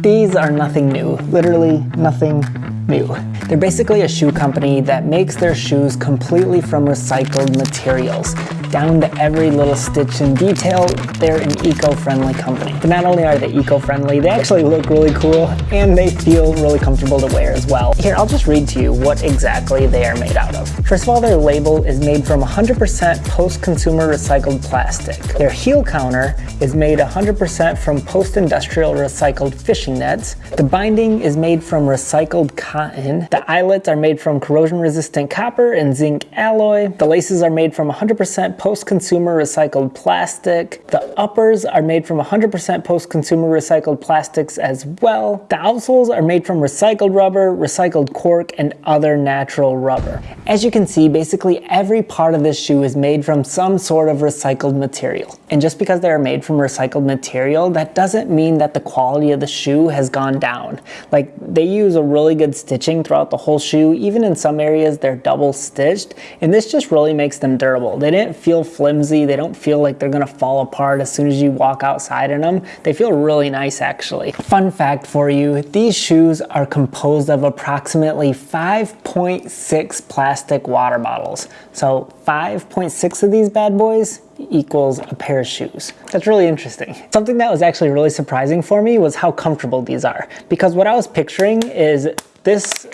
These are nothing new, literally nothing new. They're basically a shoe company that makes their shoes completely from recycled materials. Down to every little stitch and detail, they're an eco-friendly company. But not only are they eco-friendly, they actually look really cool and they feel really comfortable to wear as well. Here, I'll just read to you what exactly they are made out of. First of all, their label is made from 100% post-consumer recycled plastic. Their heel counter is made 100% from post-industrial recycled fishing nets. The binding is made from recycled cotton. The eyelets are made from corrosion-resistant copper and zinc alloy. The laces are made from 100% post-consumer recycled plastic. The uppers are made from 100% post-consumer recycled plastics as well. The outsoles are made from recycled rubber, recycled cork, and other natural rubber. As you can see, basically every part of this shoe is made from some sort of recycled material. And just because they are made from recycled material, that doesn't mean that the quality of the shoe has gone down. Like they use a really good stitching throughout the whole shoe. Even in some areas, they're double stitched. And this just really makes them durable. They didn't feel feel flimsy. They don't feel like they're gonna fall apart as soon as you walk outside in them. They feel really nice actually. Fun fact for you, these shoes are composed of approximately 5.6 plastic water bottles. So 5.6 of these bad boys equals a pair of shoes. That's really interesting. Something that was actually really surprising for me was how comfortable these are. Because what I was picturing is this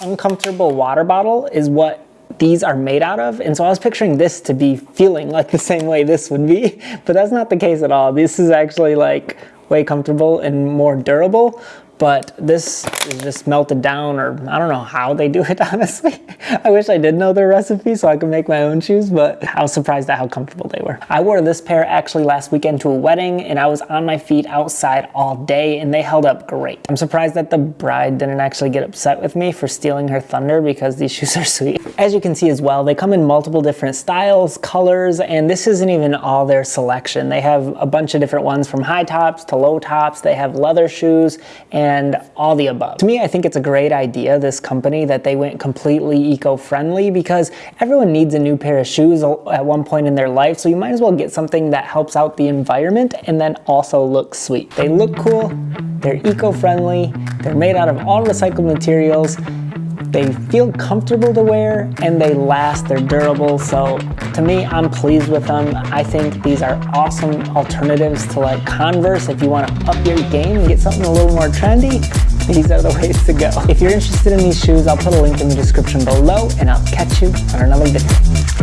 uncomfortable water bottle is what these are made out of. And so I was picturing this to be feeling like the same way this would be, but that's not the case at all. This is actually like way comfortable and more durable but this is just melted down or I don't know how they do it honestly. I wish I did know their recipe so I could make my own shoes but I was surprised at how comfortable they were. I wore this pair actually last weekend to a wedding and I was on my feet outside all day and they held up great. I'm surprised that the bride didn't actually get upset with me for stealing her thunder because these shoes are sweet. As you can see as well they come in multiple different styles, colors and this isn't even all their selection. They have a bunch of different ones from high tops to low tops. They have leather shoes and and all the above. To me, I think it's a great idea, this company, that they went completely eco-friendly because everyone needs a new pair of shoes at one point in their life, so you might as well get something that helps out the environment and then also looks sweet. They look cool, they're eco-friendly, they're made out of all recycled materials, they feel comfortable to wear and they last, they're durable. So to me, I'm pleased with them. I think these are awesome alternatives to like Converse if you want to up your game and get something a little more trendy. These are the ways to go. If you're interested in these shoes, I'll put a link in the description below and I'll catch you on another video.